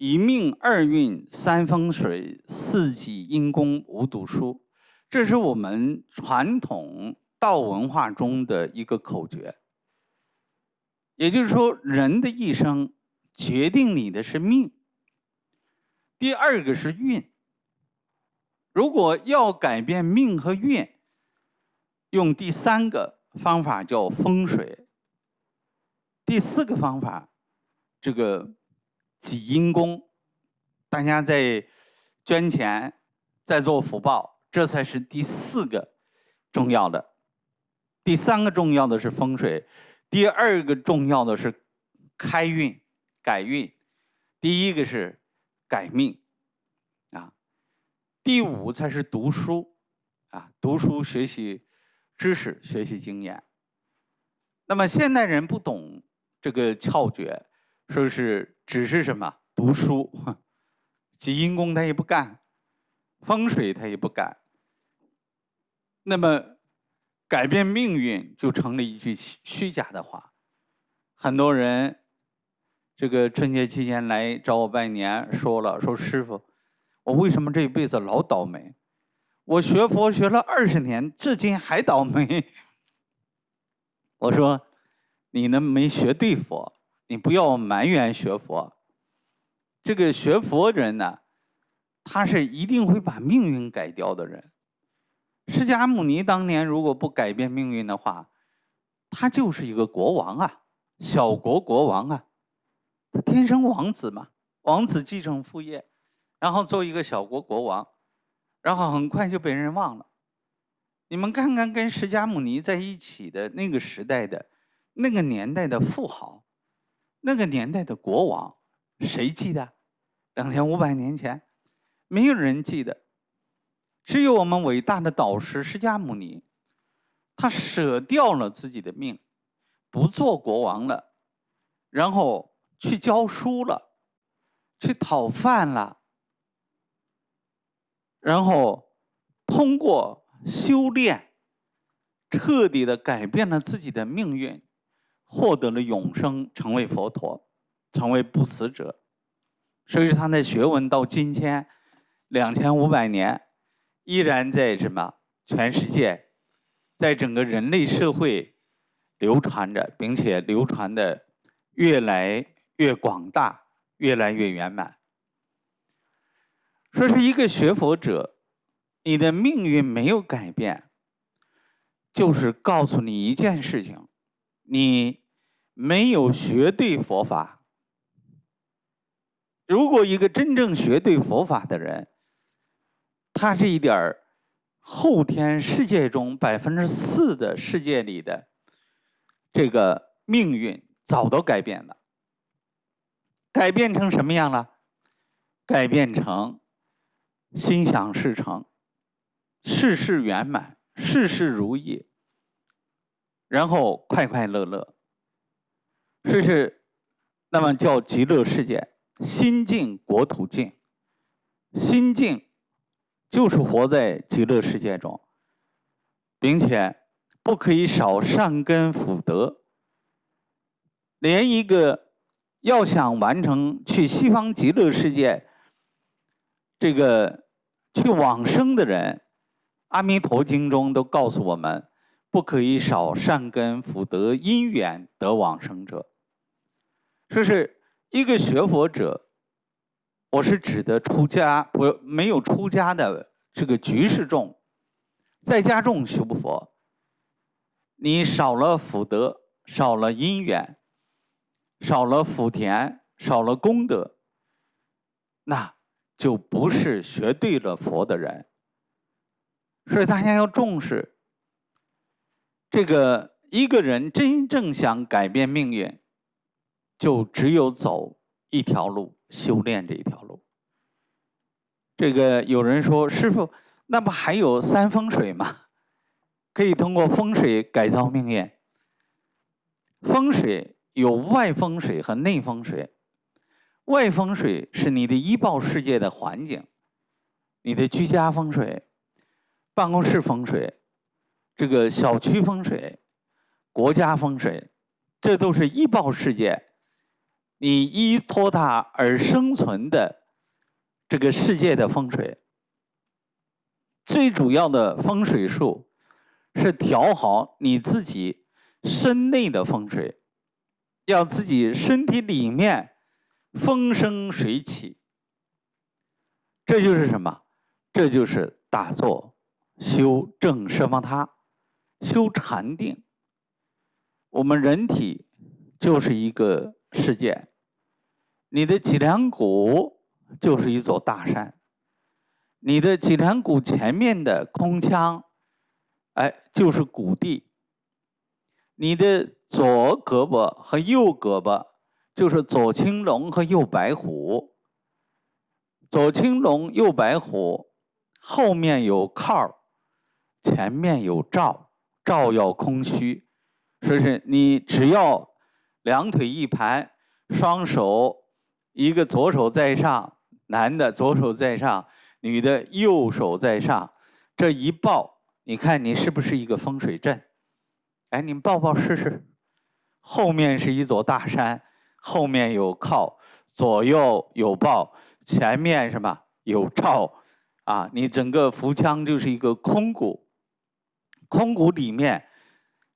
一命二运三风水四季阴功五读书，这是我们传统道文化中的一个口诀。也就是说，人的一生决定你的是命。第二个是运。如果要改变命和运，用第三个方法叫风水。第四个方法，这个。积阴功，大家在捐钱，在做福报，这才是第四个重要的。第三个重要的是风水，第二个重要的是开运、改运，第一个是改命啊。第五才是读书啊，读书学习知识、学习经验。那么现代人不懂这个窍诀。说是只是什么读书，积阴功他也不干，风水他也不干。那么改变命运就成了一句虚假的话。很多人这个春节期间来找我拜年，说了说师傅，我为什么这一辈子老倒霉？我学佛学了二十年，至今还倒霉。我说你呢没学对佛。你不要埋怨学佛，这个学佛人呢，他是一定会把命运改掉的人。释迦牟尼当年如果不改变命运的话，他就是一个国王啊，小国国王啊，他天生王子嘛，王子继承父业，然后做一个小国国王，然后很快就被人忘了。你们看看跟释迦牟尼在一起的那个时代的那个年代的富豪。那个年代的国王，谁记得？两千五百年前，没有人记得。只有我们伟大的导师释迦牟尼，他舍掉了自己的命，不做国王了，然后去教书了，去讨饭了，然后通过修炼，彻底的改变了自己的命运。获得了永生，成为佛陀，成为不死者，所以他的学问到今天两千五百年，依然在什么全世界，在整个人类社会流传着，并且流传的越来越广大，越来越圆满。说是一个学佛者，你的命运没有改变，就是告诉你一件事情，你。没有学对佛法。如果一个真正学对佛法的人，他这一点儿后天世界中百分之四的世界里的这个命运早都改变了。改变成什么样了？改变成心想事成，事事圆满，事事如意，然后快快乐乐。这是，那么叫极乐世界，心净国土净。心净就是活在极乐世界中，并且不可以少善根福德。连一个要想完成去西方极乐世界，这个去往生的人，《阿弥陀经》中都告诉我们，不可以少善根福德因缘得往生者。说是一个学佛者，我是指的出家不没有出家的这个居士众，在家众修佛，你少了福德，少了因缘，少了福田，少了功德，那就不是学对了佛的人。所以大家要重视，这个一个人真正想改变命运。就只有走一条路，修炼这一条路。这个有人说：“师傅，那不还有三风水吗？可以通过风水改造命运。风水有外风水和内风水。外风水是你的医报世界的环境，你的居家风水、办公室风水、这个小区风水、国家风水，这都是医报世界。”你依托它而生存的这个世界的风水。最主要的风水术是调好你自己身内的风水，要自己身体里面风生水起。这就是什么？这就是打坐、修正奢摩他、修禅定。我们人体就是一个世界，你的脊梁骨就是一座大山，你的脊梁骨前面的空腔，哎，就是谷地。你的左胳膊和右胳膊就是左青龙和右白虎。左青龙，右白虎，后面有靠前面有罩，照要空虚。说是你只要两腿一盘，双手一个左手在上，男的左手在上，女的右手在上，这一抱，你看你是不是一个风水阵？哎，你抱抱试试。后面是一座大山，后面有靠，左右有抱。前面什么有照啊？你整个腹腔就是一个空谷，空谷里面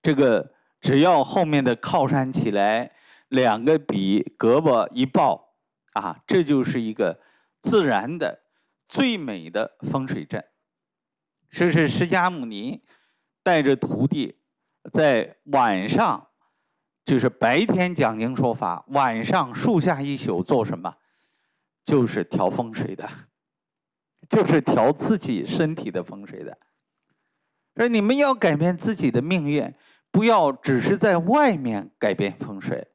这个只要后面的靠山起来，两个笔胳膊一抱啊，这就是一个自然的最美的风水阵。这是释迦牟尼带着徒弟在晚上，就是白天讲经说法，晚上树下一宿做什么？就是调风水的，就是调自己身体的风水的。说你们要改变自己的命运，不要只是在外面改变风水，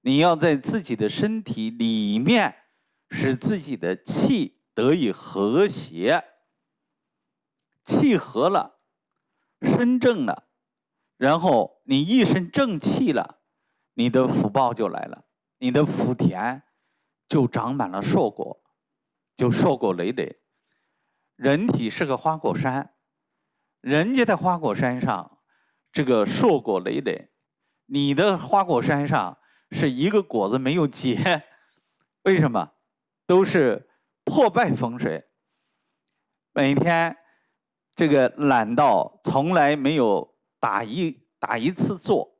你要在自己的身体里面使自己的气得以和谐，气和了，身正了，然后你一身正气了，你的福报就来了，你的福田。就长满了硕果，就硕果累累。人体是个花果山，人家的花果山上这个硕果累累，你的花果山上是一个果子没有结，为什么？都是破败风水。每天这个懒到从来没有打一打一次坐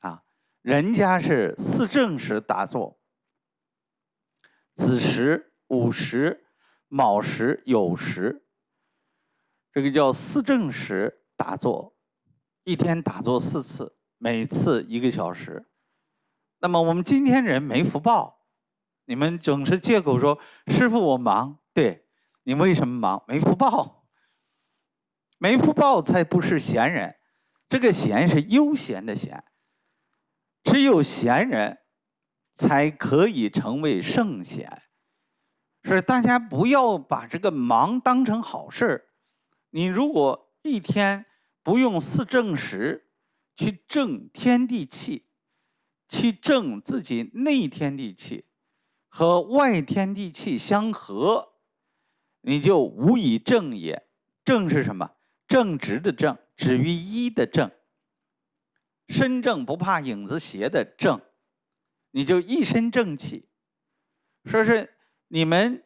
啊，人家是四正时打坐。子时、午时、卯时、酉时，这个叫四正时打坐，一天打坐四次，每次一个小时。那么我们今天人没福报，你们总是借口说师傅我忙，对你为什么忙？没福报，没福报才不是闲人，这个闲是悠闲的闲，只有闲人。才可以成为圣贤，是大家不要把这个忙当成好事儿。你如果一天不用四正时去正天地气，去正自己内天地气和外天地气相合，你就无以正也。正是什么？正直的正，止于一的正，身正不怕影子斜的正。你就一身正气，说是你们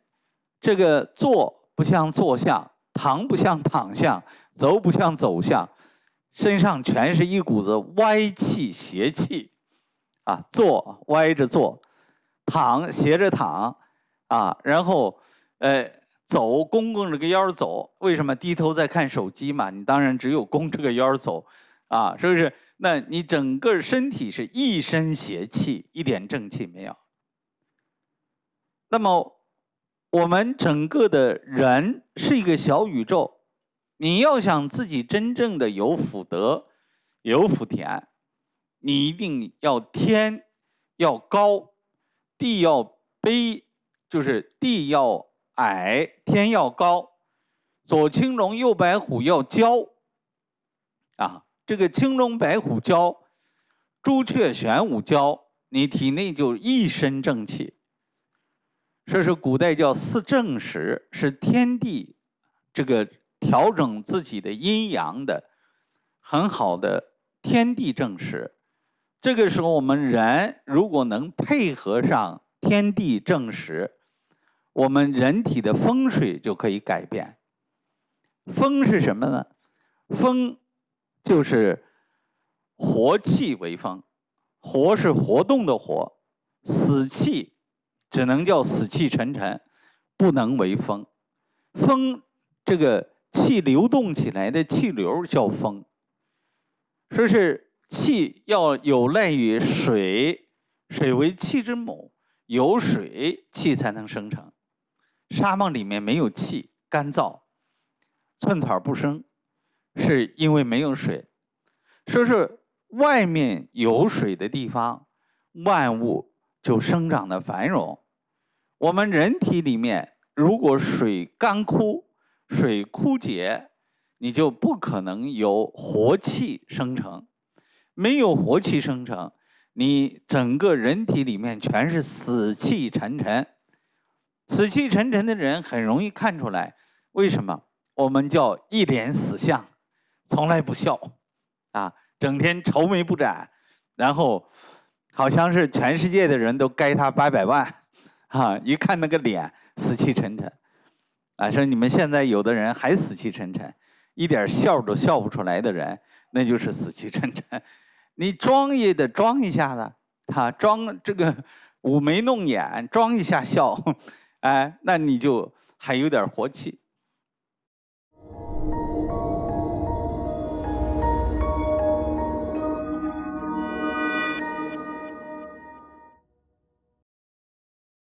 这个坐不像坐相，躺不像躺像，走不像走相，身上全是一股子歪气邪气，啊，坐歪着坐，躺斜着躺，啊，然后呃走弓弓着个腰走，为什么低头在看手机嘛？你当然只有弓着个腰走，啊，是不是？那你整个身体是一身邪气，一点正气没有。那么，我们整个的人是一个小宇宙，你要想自己真正的有福德、有福田，你一定要天要高，地要卑，就是地要矮，天要高，左青龙，右白虎要交，啊。这个青龙白虎交，朱雀玄武交，你体内就一身正气。这是古代叫四正时，是天地这个调整自己的阴阳的很好的天地正时。这个时候，我们人如果能配合上天地正时，我们人体的风水就可以改变。风是什么呢？风就是活气为风，活是活动的活，死气只能叫死气沉沉，不能为风。风这个气流动起来的气流叫风，说是气要有赖于水，水为气之母，有水气才能生成。沙漠里面没有气，干燥。寸草不生，是因为没有水。说是外面有水的地方，万物就生长的繁荣。我们人体里面，如果水干枯、水枯竭，你就不可能有活气生成。没有活气生成，你整个人体里面全是死气沉沉。死气沉沉的人很容易看出来，为什么？我们叫一脸死相，从来不笑，啊，整天愁眉不展，然后好像是全世界的人都该他八百万，啊，一看那个脸死气沉沉，啊，说你们现在有的人还死气沉沉，一点笑都笑不出来的人，那就是死气沉沉。你装也得装一下子，哈，装这个舞眉弄眼，装一下笑，哎，那你就还有点活气。